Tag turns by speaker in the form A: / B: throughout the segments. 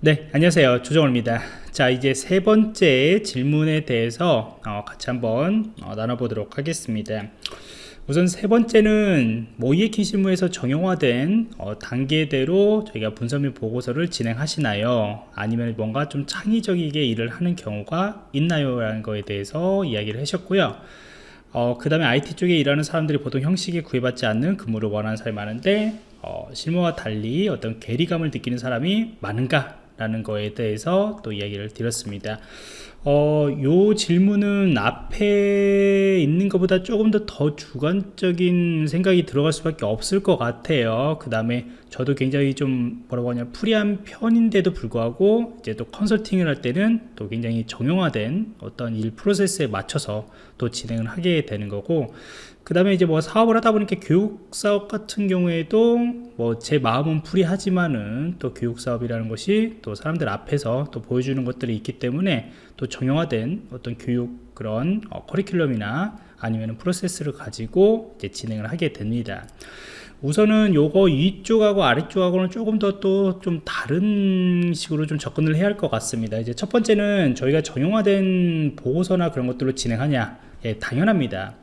A: 네 안녕하세요. 조정호입니다. 자 이제 세 번째 질문에 대해서 어, 같이 한번 어, 나눠보도록 하겠습니다. 우선 세 번째는 모이에킹 실무에서 정형화된 어, 단계대로 저희가 분석 및 보고서를 진행하시나요? 아니면 뭔가 좀 창의적이게 일을 하는 경우가 있나요? 라는 거에 대해서 이야기를 하셨고요. 어, 그 다음에 IT 쪽에 일하는 사람들이 보통 형식에 구애받지 않는 근무를 원하는 사람이 많은데 어, 실무와 달리 어떤 괴리감을 느끼는 사람이 많은가 라는 거에 대해서 또 이야기를 드렸습니다. 어, 요 질문은 앞에 있는 것보다 조금 더 더 주관적인 생각이 들어갈 수밖에 없을 것 같아요. 그 다음에 저도 굉장히 좀 뭐라고 하냐 프리한 편인데도 불구하고 이제 또 컨설팅을 할 때는 또 굉장히 정형화된 어떤 일 프로세스에 맞춰서 또 진행을 하게 되는 거고 그 다음에 이제 뭐 사업을 하다 보니까 교육 사업 같은 경우에도 뭐 제 마음은 풀이하지만은 또 교육 사업이라는 것이 또 사람들 앞에서 또 보여주는 것들이 있기 때문에 또 정형화된 어떤 교육 그런 어, 커리큘럼이나 아니면 프로세스를 가지고 이제 진행을 하게 됩니다. 우선은 요거 위쪽하고 아래쪽하고는 조금 더 또 좀 다른 식으로 좀 접근을 해야 할 것 같습니다. 이제 첫 번째는 저희가 정형화된 보고서나 그런 것들로 진행하냐? 예, 당연합니다.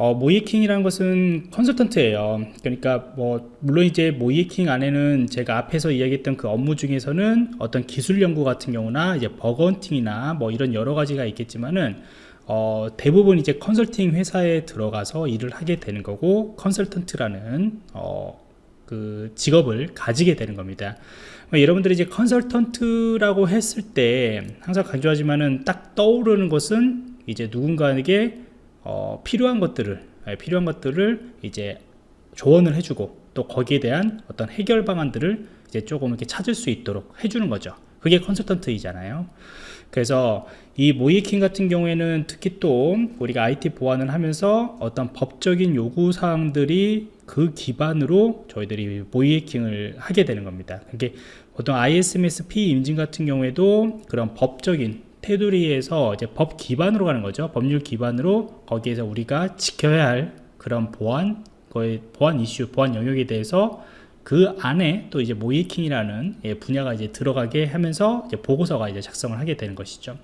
A: 어, 모이킹이라는 것은 컨설턴트예요. 그러니까 뭐 물론 이제 모이킹 안에는 제가 앞에서 이야기했던 그 업무 중에서는 어떤 기술 연구 같은 경우나 이제 버건팅이나 뭐 이런 여러 가지가 있겠지만은 어, 대부분 이제 컨설팅 회사에 들어가서 일을 하게 되는 거고 컨설턴트라는 어, 그 직업을 가지게 되는 겁니다. 뭐 여러분들이 이제 컨설턴트라고 했을 때 항상 강조하지만은 딱 떠오르는 것은 이제 누군가에게 어, 필요한 것들을 예, 필요한 것들을 이제 조언을 해주고 또 거기에 대한 어떤 해결 방안들을 이제 조금 이렇게 찾을 수 있도록 해주는 거죠. 그게 컨설턴트이잖아요. 그래서 이 모이킹 같은 경우에는 특히 또 우리가 IT 보안을 하면서 어떤 법적인 요구 사항들이 그 기반으로 저희들이 모이킹을 하게 되는 겁니다. 그게 보통 ISMS-P 임진 같은 경우에도 그런 법적인 테두리에서 이제 법 기반으로 가는 거죠. 법률 기반으로 거기에서 우리가 지켜야 할 그런 보안, 거의 보안 이슈, 보안 영역에 대해서 그 안에 또 이제 모의해킹이라는 예, 분야가 이제 들어가게 하면서 이제 보고서가 이제 작성을 하게 되는 것이죠.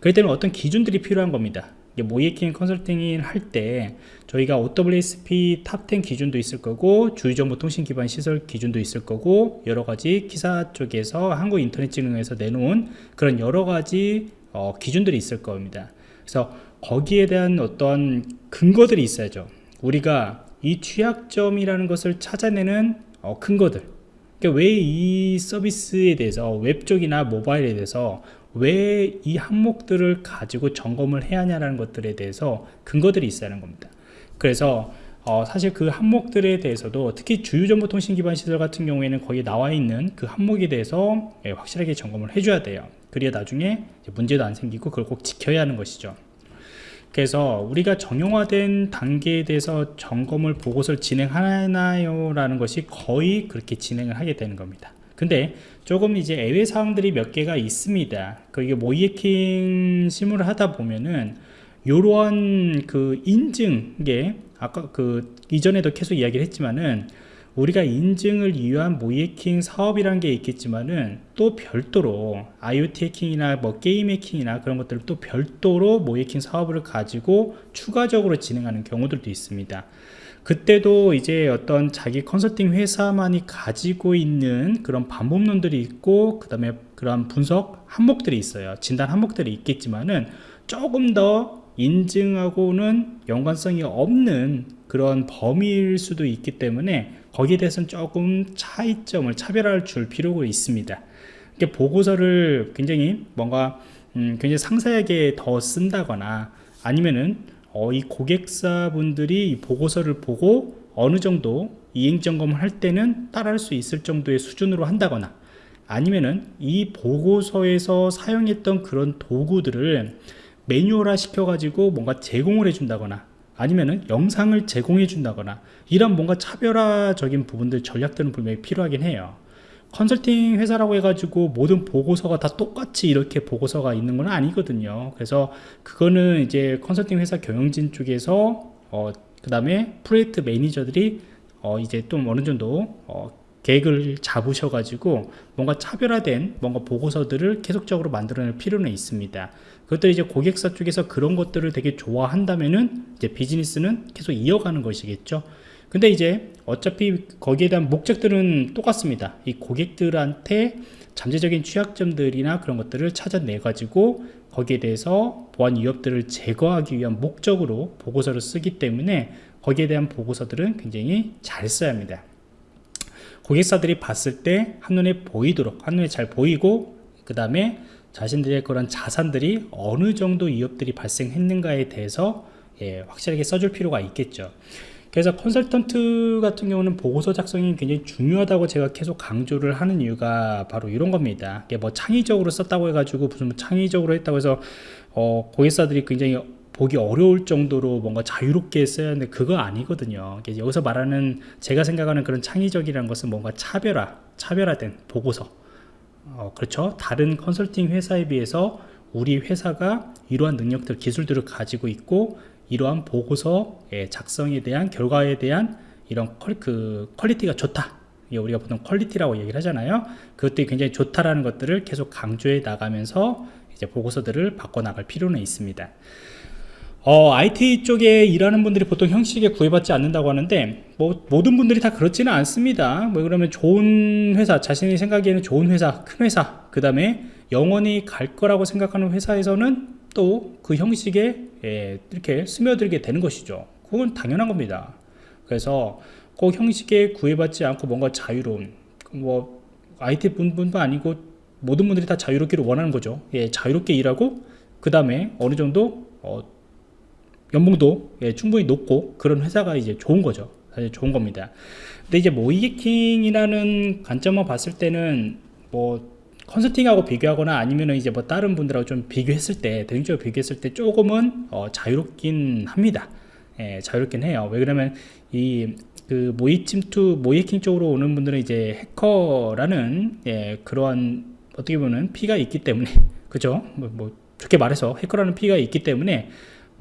A: 그렇기 때문에 어떤 기준들이 필요한 겁니다. 모의해킹 컨설팅을 할 때 저희가 OWASP Top 10 기준도 있을 거고 주요정보 통신 기반 시설 기준도 있을 거고 여러 가지 KISA 쪽에서 한국인터넷진흥원에서 내놓은 그런 여러 가지 어, 기준들이 있을 겁니다. 그래서 거기에 대한 어떤 근거들이 있어야죠. 우리가 이 취약점이라는 것을 찾아내는 어, 근거들. 그러니까 왜 이 서비스에 대해서 웹 쪽이나 모바일에 대해서 왜 이 항목들을 가지고 점검을 해야 하냐라는 것들에 대해서 근거들이 있어야 하는 겁니다. 그래서 어, 사실 그 항목들에 대해서도 특히 주요정보통신 기반 시설 같은 경우에는 거기 나와 있는 그 항목에 대해서 예, 확실하게 점검을 해줘야 돼요. 그래야 나중에 문제도 안 생기고 그걸 꼭 지켜야 하는 것이죠. 그래서 우리가 정형화된 단계에 대해서 점검을 보고서를 진행하나요? 라는 것이 거의 그렇게 진행을 하게 되는 겁니다 근데 조금 이제 애외 사항들이 몇 개가 있습니다. 그게 모이에킹 실무를 하다 보면은 요러한 그 인증에 아까 그 이전에도 계속 이야기를 했지만은 우리가 인증을 위한 모이에킹 사업이라는 게 있겠지만은 또 별도로 IoT 해킹이나 뭐 게임 해킹이나 그런 것들을 또 별도로 모이에킹 사업을 가지고 추가적으로 진행하는 경우들도 있습니다. 그때도 이제 어떤 자기 컨설팅 회사만이 가지고 있는 그런 방법론들이 있고 그 다음에 그런 분석 항목들이 있어요. 진단 항목들이 있겠지만은 조금 더 인증하고는 연관성이 없는 그런 범위일 수도 있기 때문에 거기에 대해서는 조금 차이점을 차별화를 줄 필요가 있습니다. 이게 보고서를 굉장히 뭔가 음, 굉장히 상세하게 더 쓴다거나 아니면은 어, 이 고객사분들이 이 보고서를 보고 어느 정도 이행점검을 할 때는 따라할 수 있을 정도의 수준으로 한다거나 아니면은 이 보고서에서 사용했던 그런 도구들을 매뉴얼화 시켜 가지고 뭔가 제공을 해 준다거나 아니면은 영상을 제공해 준다거나 이런 뭔가 차별화적인 부분들 전략들은 분명히 필요하긴 해요. 컨설팅 회사라고 해가지고 모든 보고서가 다 똑같이 이렇게 보고서가 있는 건 아니거든요. 그래서 그거는 이제 컨설팅 회사 경영진 쪽에서 어, 그 다음에 프로젝트 매니저들이 어, 이제 좀 어느 정도 어, 계획을 잡으셔가지고 뭔가 차별화된 뭔가 보고서들을 계속적으로 만들어낼 필요는 있습니다. 그것들이 이제 고객사 쪽에서 그런 것들을 되게 좋아한다면은 이제 비즈니스는 계속 이어가는 것이겠죠. 근데 이제 어차피 거기에 대한 목적들은 똑같습니다. 이 고객들한테 잠재적인 취약점들이나 그런 것들을 찾아내 가지고 거기에 대해서 보안 위협들을 제거하기 위한 목적으로 보고서를 쓰기 때문에 거기에 대한 보고서들은 굉장히 잘 써야 합니다. 고객사들이 봤을 때 한눈에 보이도록 한눈에 잘 보이고 그 다음에 자신들의 그런 자산들이 어느 정도 위협들이 발생했는가에 대해서 예, 확실하게 써줄 필요가 있겠죠. 그래서 컨설턴트 같은 경우는 보고서 작성이 굉장히 중요하다고 제가 계속 강조를 하는 이유가 바로 이런 겁니다. 뭐 창의적으로 썼다고 해가지고 무슨 뭐 창의적으로 했다고 해서 어, 고객사들이 굉장히 보기 어려울 정도로 뭔가 자유롭게 써야 하는데 그거 아니거든요. 여기서 말하는 제가 생각하는 그런 창의적이라는 것은 뭔가 차별화, 차별화된 보고서. 어, 그렇죠. 다른 컨설팅 회사에 비해서 우리 회사가 이러한 능력들, 기술들을 가지고 있고 이러한 보고서 작성에 대한 결과에 대한 이런 qual, 그 quality가 좋다. 우리가 보통 quality라고 얘기를 하잖아요. 그것들이 굉장히 좋다라는 것들을 계속 강조해 나가면서 이제 보고서들을 바꿔 나갈 필요는 있습니다. 어, IT 쪽에 일하는 분들이 보통 형식에 구애받지 않는다고 하는데 뭐 모든 분들이 다 그렇지는 않습니다. 뭐 그러면 좋은 회사, 자신이 생각에는 좋은 회사, 큰 회사, 그 다음에 영원히 갈 거라고 생각하는 회사에서는 또 그 형식에 예, 이렇게 스며들게 되는 것이죠. 그건 당연한 겁니다. 그래서 그 형식에 구애받지 않고 뭔가 자유로운 뭐 IT 분뿐만 아니고 모든 분들이 다 자유롭기를 원하는 거죠. 예, 자유롭게 일하고 그 다음에 어느 정도 어, 연봉도 예, 충분히 높고 그런 회사가 이제 좋은 거죠. 사실 좋은 겁니다. 근데 이제 모이게킹이라는 관점만 봤을 때는 뭐 컨설팅하고 비교하거나 아니면 이제 뭐 다른 분들하고 좀 비교했을 때 대중적으로 비교했을 때 조금은 어, 자유롭긴 합니다. 예, 자유롭긴 해요. 왜 그러면 이 그 모의 침투 모이킹 쪽으로 오는 분들은 이제 해커라는 예, 그러한 어떻게 보면 피가 있기 때문에 그죠? 뭐, 뭐 좋게 말해서 해커라는 피가 있기 때문에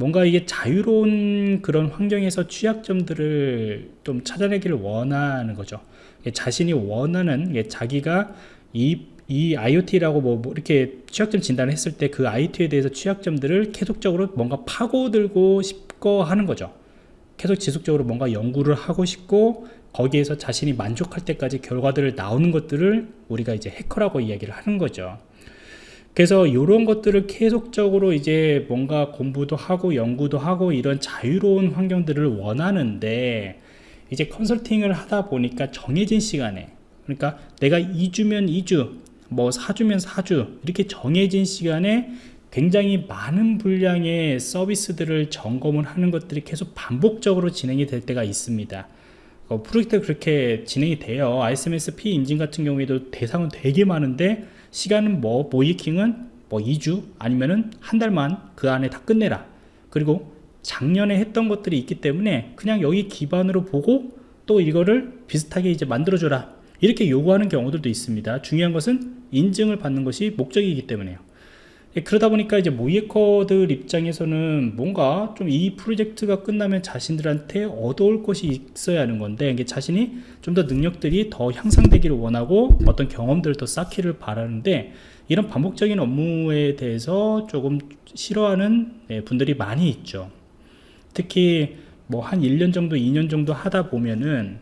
A: 뭔가 이게 자유로운 그런 환경에서 취약점들을 좀 찾아내기를 원하는 거죠 자신이 원하는 자기가 이 이 IoT라고 뭐, 뭐 이렇게 취약점 진단을 했을 때 그 IoT에 대해서 취약점들을 계속적으로 뭔가 파고들고 싶고 하는 거죠. 계속 지속적으로 뭔가 연구를 하고 싶고 거기에서 자신이 만족할 때까지 결과들을 나오는 것들을 우리가 이제 해커라고 이야기를 하는 거죠. 그래서 이런 것들을 계속적으로 이제 뭔가 공부도 하고 연구도 하고 이런 자유로운 환경들을 원하는데 이제 컨설팅을 하다 보니까 정해진 시간에 그러니까 내가 2주면 2주 뭐 4주면 4주 이렇게 정해진 시간에 굉장히 많은 분량의 서비스들을 점검을 하는 것들이 계속 반복적으로 진행이 될 때가 있습니다. 어, 프로젝트가 그렇게 진행이 돼요. ISMS-P 인증 같은 경우에도 대상은 되게 많은데 시간은 뭐 모이킹은 뭐 2주 아니면은 한 달만 그 안에 다 끝내라. 그리고 작년에 했던 것들이 있기 때문에 그냥 여기 기반으로 보고 또 이거를 비슷하게 이제 만들어줘라. 이렇게 요구하는 경우들도 있습니다. 중요한 것은 인증을 받는 것이 목적이기 때문에요 예, 그러다 보니까 이제 모이에커들 입장에서는 뭔가 좀 이 프로젝트가 끝나면 자신들한테 얻어올 것이 있어야 하는 건데 이게 자신이 좀 더 능력들이 더 향상되기를 원하고 어떤 경험들을 더 쌓기를 바라는데 이런 반복적인 업무에 대해서 조금 싫어하는 예, 분들이 많이 있죠. 특히 뭐 한 1년 정도 2년 정도 하다 보면은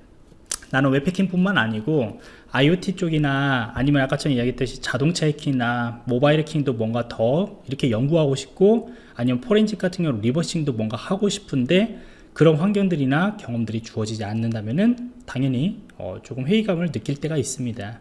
A: 나는 웹해킹뿐만 아니고 IoT 쪽이나 아니면 아까 전에 이야기했듯이 자동차 해킹이나 모바일 해킹도 뭔가 더 이렇게 연구하고 싶고 아니면 포렌식 같은 경우 리버싱도 뭔가 하고 싶은데 그런 환경들이나 경험들이 주어지지 않는다면은 당연히 어 조금 회의감을 느낄 때가 있습니다.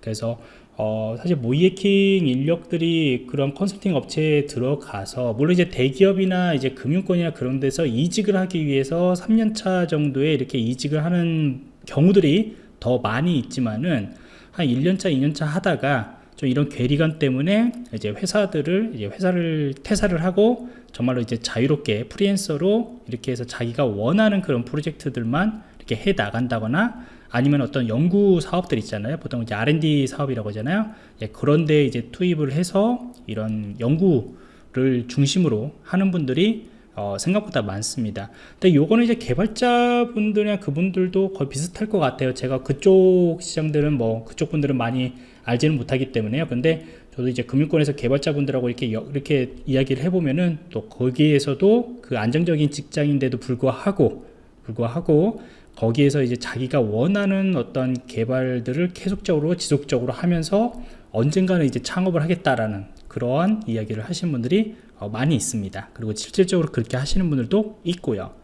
A: 그래서 어 사실 모이해킹 인력들이 그런 컨설팅 업체에 들어가서 물론 이제 대기업이나 이제 금융권이나 그런 데서 이직을 하기 위해서 3년차 정도에 이렇게 이직을 하는 경우들이 더 많이 있지만은 한 1년차 2년차 하다가 좀 이런 괴리감 때문에 이제 회사들을 이제 회사를 퇴사를 하고 정말로 이제 자유롭게 프리랜서로 이렇게 해서 자기가 원하는 그런 프로젝트들만 이렇게 해 나간다거나 아니면 어떤 연구 사업들 있잖아요. 보통 이제 R&D 사업이라고 하잖아요. 예, 그런데 이제 투입을 해서 이런 연구를 중심으로 하는 분들이 어, 생각보다 많습니다. 근데 요거는 이제 개발자분들이나 그분들도 거의 비슷할 것 같아요. 제가 그쪽 시장들은 뭐 그쪽 분들은 많이 알지는 못하기 때문에요. 근데 저도 이제 금융권에서 개발자분들하고 이렇게 여, 이렇게 이야기를 해보면은 또 거기에서도 그 안정적인 직장인데도 불구하고 불구하고 거기에서 이제 자기가 원하는 어떤 개발들을 계속적으로 지속적으로 하면서 언젠가는 이제 창업을 하겠다라는 그러한 이야기를 하신 분들이 어, 많이 있습니다. 그리고 실질적으로 그렇게 하시는 분들도 있고요.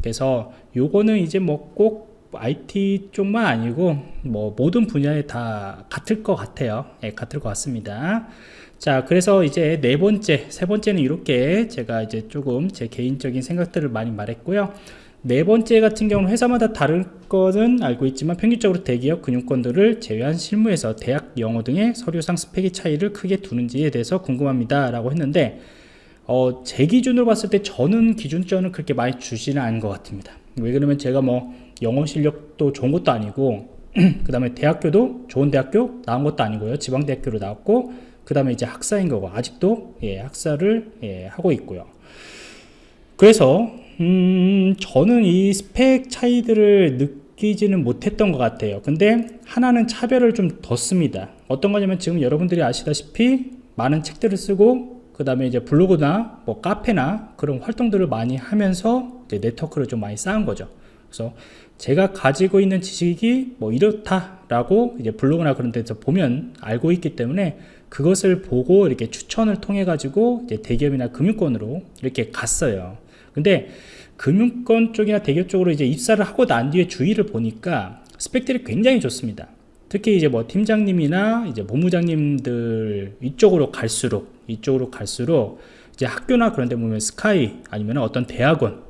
A: 그래서 요거는 이제 뭐 꼭 IT 쪽만 아니고 뭐 모든 분야에 다 같을 것 같아요. 예, 같을 것 같습니다. 자, 그래서 이제 네 번째, 세 번째는 이렇게 제가 이제 조금 제 개인적인 생각들을 많이 말했고요. 네 번째 같은 경우는 회사마다 다른 것은 알고 있지만 평균적으로 대기업 금융권들을 제외한 실무에서 대학 영어 등의 서류상 스펙의 차이를 크게 두는지에 대해서 궁금합니다 라고 했는데 어, 제 기준으로 봤을 때 저는 기준점을 그렇게 많이 주지는 않은 것 같습니다 왜 그러면 제가 뭐 영어 실력도 좋은 것도 아니고 그 다음에 대학교도 좋은 대학교 나온 것도 아니고요 지방대학교로 나왔고 그 다음에 이제 학사인 거고 아직도 예, 학사를 예, 하고 있고요 그래서 음, 저는 이 스펙 차이들을 느끼지는 못했던 것 같아요. 근데 하나는 차별을 좀 뒀습니다. 어떤 거냐면 지금 여러분들이 아시다시피 많은 책들을 쓰고 그 다음에 이제 블로그나 뭐 카페나 그런 활동들을 많이 하면서 네트워크를 좀 많이 쌓은 거죠. 그래서 제가 가지고 있는 지식이 뭐 이렇다라고 이제 블로그나 그런 데서 보면 알고 있기 때문에 그것을 보고 이렇게 추천을 통해 가지고 이제 대기업이나 금융권으로 이렇게 갔어요. 근데 금융권 쪽이나 대기업 쪽으로 이제 입사를 하고 난 뒤에 주의를 보니까 스펙들이 굉장히 좋습니다. 특히 이제 뭐 팀장님이나 이제 본부장님들 이쪽으로 갈수록 이쪽으로 갈수록 이제 학교나 그런 데 보면 스카이 아니면 어떤 대학원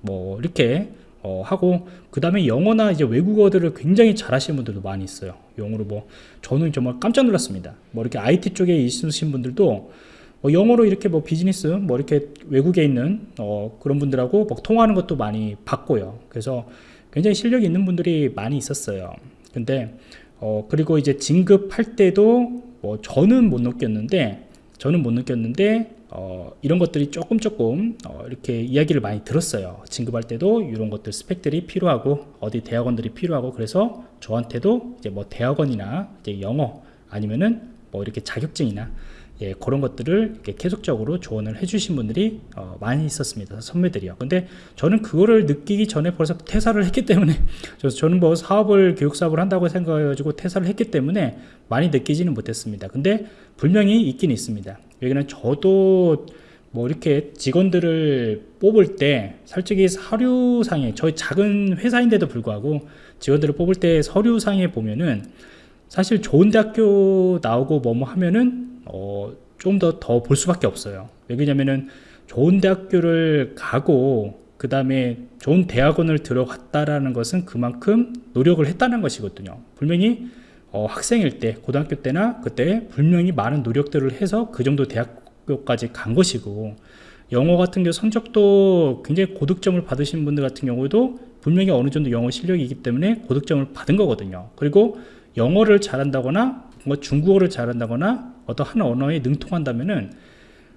A: 뭐 이렇게 어 하고 그 다음에 영어나 이제 외국어들을 굉장히 잘하시는 분들도 많이 있어요 영어로 뭐 저는 정말 깜짝 놀랐습니다 뭐 이렇게 IT 쪽에 있으신 분들도 뭐 영어로 이렇게 뭐 비즈니스 뭐 이렇게 외국에 있는 어 그런 분들하고 뭐 통화하는 것도 많이 봤고요. 그래서 굉장히 실력이 있는 분들이 많이 있었어요. 근데 어 그리고 이제 진급할 때도 뭐 저는 못 느꼈는데 저는 못 느꼈는데 어 이런 것들이 조금 조금 어 이렇게 이야기를 많이 들었어요. 진급할 때도 이런 것들 스펙들이 필요하고 어디 대학원들이 필요하고 그래서 저한테도 이제 뭐 대학원이나 이제 영어 아니면은 뭐 이렇게 자격증이나 예, 그런 것들을 계속적으로 조언을 해주신 분들이 어, 많이 있었습니다. 선배들이요. 근데 저는 그거를 느끼기 전에 벌써 퇴사를 했기 때문에 저는 뭐 사업을 교육 사업을 한다고 생각해가지고 퇴사를 했기 때문에 많이 느끼지는 못했습니다. 근데 분명히 있긴 있습니다. 여기는 저도 뭐 이렇게 직원들을 뽑을 때 솔직히 서류상에 저희 작은 회사인데도 불구하고 직원들을 뽑을 때 서류상에 보면은 사실 좋은 대학교 나오고 뭐뭐 하면은 어, 좀 더 더 볼 수밖에 없어요. 왜냐면은 좋은 대학교를 가고 그 다음에 좋은 대학원을 들어갔다라는 것은 그만큼 노력을 했다는 것이거든요. 분명히 어, 학생일 때, 고등학교 때나 그때 분명히 많은 노력들을 해서 그 정도 대학교까지 간 것이고 영어 같은 경우 성적도 굉장히 고득점을 받으신 분들 같은 경우도 분명히 어느 정도 영어 실력이 있기 때문에 고득점을 받은 거거든요. 그리고 영어를 잘한다거나 뭐 중국어를 잘한다거나 어떤 한 언어에 능통한다면은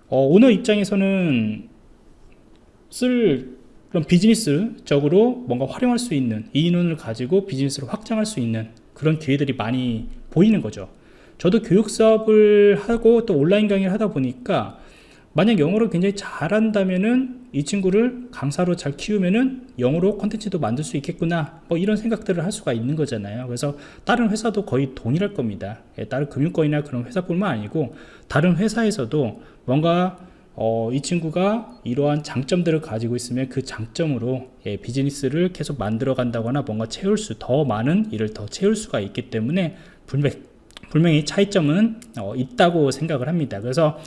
A: 어, 오너 입장에서는 쓸 그런 비즈니스적으로 뭔가 활용할 수 있는 이 인원을 가지고 비즈니스를 확장할 수 있는 그런 기회들이 많이 보이는 거죠. 저도 교육 사업을 하고 또 온라인 강의를 하다 보니까 만약 영어를 굉장히 잘한다면은 이 친구를 강사로 잘 키우면은 영어로 컨텐츠도 만들 수 있겠구나. 뭐 이런 생각들을 할 수가 있는 거잖아요. 그래서 다른 회사도 거의 동일할 겁니다. 예, 다른 금융권이나 그런 회사뿐만 아니고 다른 회사에서도 뭔가 어, 이 친구가 이러한 장점들을 가지고 있으면 그 장점으로 예, 비즈니스를 계속 만들어 간다거나 뭔가 채울 수 더 많은 일을 더 채울 수가 있기 때문에 분명, 분명히 차이점은 어, 있다고 생각을 합니다. 그래서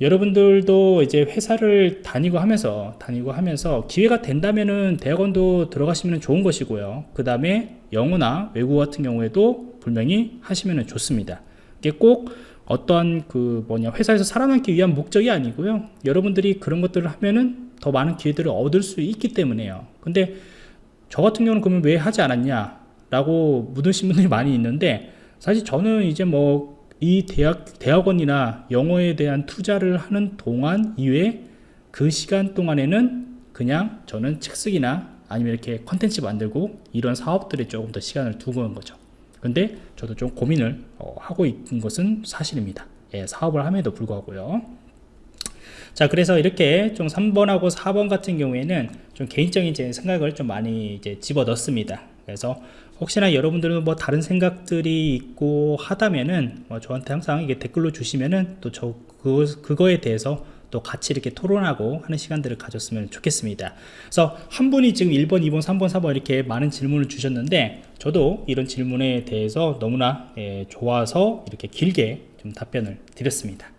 A: 여러분들도 이제 회사를 다니고 하면서 다니고 하면서 기회가 된다면은 대학원도 들어가시면 좋은 것이고요. 그 다음에 영어나 외국어 같은 경우에도 분명히 하시면 좋습니다. 이게 꼭 어떠한 그 뭐냐 회사에서 살아남기 위한 목적이 아니고요. 여러분들이 그런 것들을 하면은 더 많은 기회들을 얻을 수 있기 때문에요. 근데 저 같은 경우는 그러면 왜 하지 않았냐 라고 묻으신 분들이 많이 있는데 사실 저는 이제 뭐 이 대학, 대학원이나 영어에 대한 투자를 하는 동안 이외에 그 시간 동안에는 그냥 저는 책 쓰기나 아니면 이렇게 컨텐츠 만들고 이런 사업들에 조금 더 시간을 두고 온 거죠. 근데 저도 좀 고민을 어, 하고 있는 것은 사실입니다. 예, 사업을 함에도 불구하고요. 자, 그래서 이렇게 좀 3번하고 4번 같은 경우에는 좀 개인적인 제 생각을 좀 많이 이제 집어 넣습니다. 그래서 혹시나 여러분들은 뭐 다른 생각들이 있고 하다면은 뭐 저한테 항상 이게 댓글로 주시면은 또 저 그거, 그거에 대해서 또 같이 이렇게 토론하고 하는 시간들을 가졌으면 좋겠습니다. 그래서 한 분이 지금 1번, 2번, 3번, 4번 이렇게 많은 질문을 주셨는데 저도 이런 질문에 대해서 너무나 예, 좋아서 이렇게 길게 좀 답변을 드렸습니다.